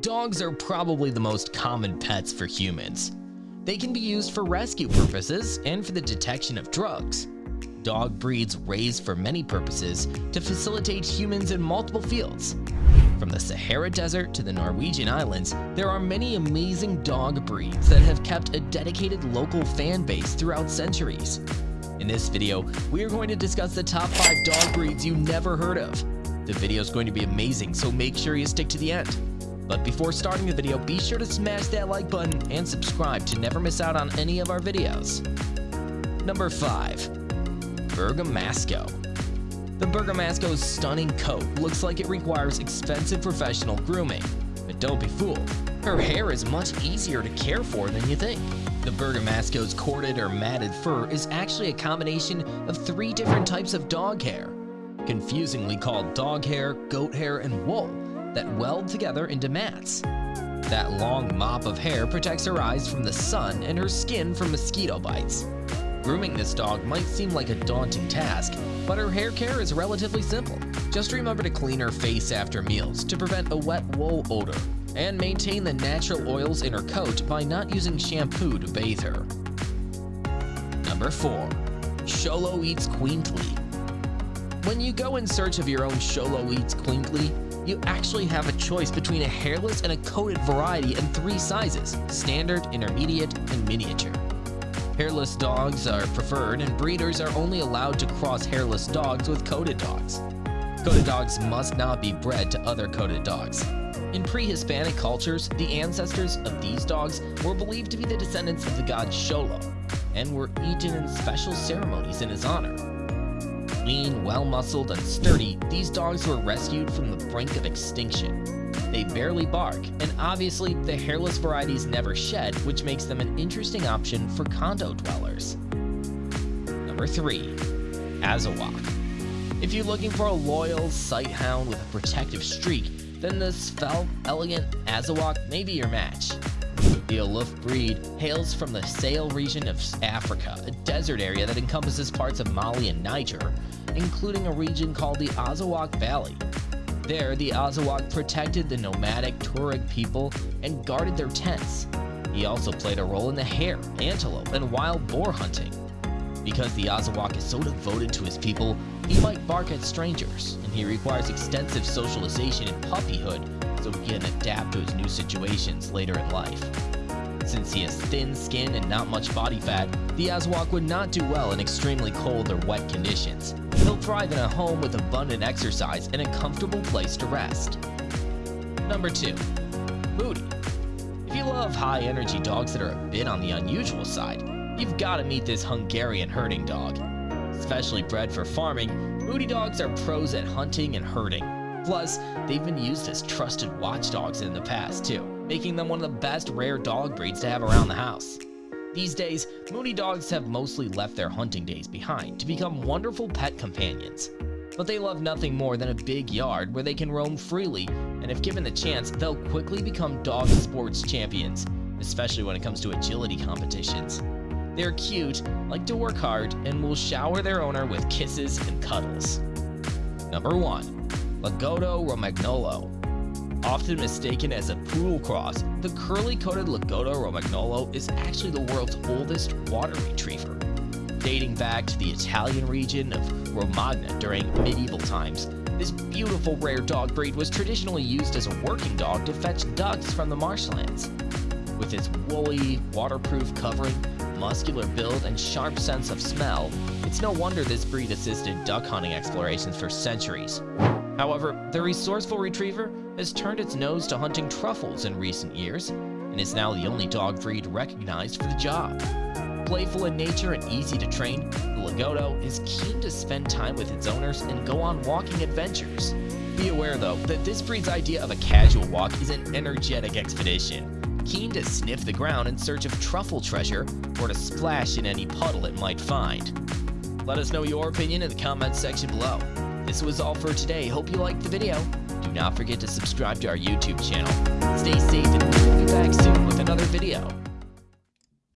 Dogs are probably the most common pets for humans. They can be used for rescue purposes and for the detection of drugs. Dog breeds raised for many purposes to facilitate humans in multiple fields. From the Sahara Desert to the Norwegian Islands, there are many amazing dog breeds that have kept a dedicated local fan base throughout centuries. In this video, we are going to discuss the top 5 dog breeds you never heard of. The video is going to be amazing, so make sure you stick to the end. But before starting the video, be sure to smash that like button and subscribe to never miss out on any of our videos. Number 5. Bergamasco The Bergamasco's stunning coat looks like it requires expensive professional grooming. But don't be fooled, her hair is much easier to care for than you think. The Bergamasco's corded or matted fur is actually a combination of three different types of dog hair, confusingly called dog hair, goat hair, and wool that weld together into mats. That long mop of hair protects her eyes from the sun and her skin from mosquito bites. Grooming this dog might seem like a daunting task, but her hair care is relatively simple. Just remember to clean her face after meals to prevent a wet wool odor, and maintain the natural oils in her coat by not using shampoo to bathe her. Number 4. Xoloitzcuintli When you go in search of your own Xoloitzcuintli, you actually have a choice between a hairless and a coated variety in three sizes, standard, intermediate, and miniature. Hairless dogs are preferred and breeders are only allowed to cross hairless dogs with coated dogs. Coated dogs must not be bred to other coated dogs. In pre-Hispanic cultures, the ancestors of these dogs were believed to be the descendants of the god Xolo and were eaten in special ceremonies in his honor. Lean, well-muscled, and sturdy, these dogs were rescued from the brink of extinction. They barely bark, and obviously the hairless varieties never shed, which makes them an interesting option for condo dwellers. Number 3. Azawak If you're looking for a loyal sighthound with a protective streak, then the svelte, elegant Azawak may be your match. The aloof breed hails from the Sahel region of Africa, a desert area that encompasses parts of Mali and Niger, including a region called the Azawak Valley. There, the Azawak protected the nomadic Tuareg people and guarded their tents. He also played a role in the hare, antelope, and wild boar hunting. Because the Azawak is so devoted to his people, he might bark at strangers, and he requires extensive socialization in puppyhood so he can adapt to his new situations later in life. Since he has thin skin and not much body fat, the Azawak would not do well in extremely cold or wet conditions. He'll thrive in a home with abundant exercise and a comfortable place to rest. Number 2. Mudi If you love high-energy dogs that are a bit on the unusual side, you've got to meet this Hungarian herding dog. Especially bred for farming, Mudi dogs are pros at hunting and herding. Plus, they've been used as trusted watchdogs in the past too, making them one of the best rare dog breeds to have around the house. These days, Mudi dogs have mostly left their hunting days behind to become wonderful pet companions. But they love nothing more than a big yard where they can roam freely, and if given the chance, they'll quickly become dog sports champions, especially when it comes to agility competitions. They're cute, like to work hard, and will shower their owner with kisses and cuddles. Number 1. Lagotto Romagnolo Often mistaken as a poodle cross, the curly-coated Lagotto Romagnolo is actually the world's oldest water retriever. Dating back to the Italian region of Romagna during medieval times, this beautiful rare dog breed was traditionally used as a working dog to fetch ducks from the marshlands. With its woolly, waterproof covering, muscular build, and sharp sense of smell, it's no wonder this breed assisted duck hunting explorations for centuries. However, the resourceful retriever has turned its nose to hunting truffles in recent years, and is now the only dog breed recognized for the job. Playful in nature and easy to train, the Lagotto is keen to spend time with its owners and go on walking adventures. Be aware though, that this breed's idea of a casual walk is an energetic expedition, keen to sniff the ground in search of truffle treasure or to splash in any puddle it might find. Let us know your opinion in the comments section below. This was all for today. Hope you liked the video. Do not forget to subscribe to our YouTube channel. Stay safe and we'll be back soon with another video.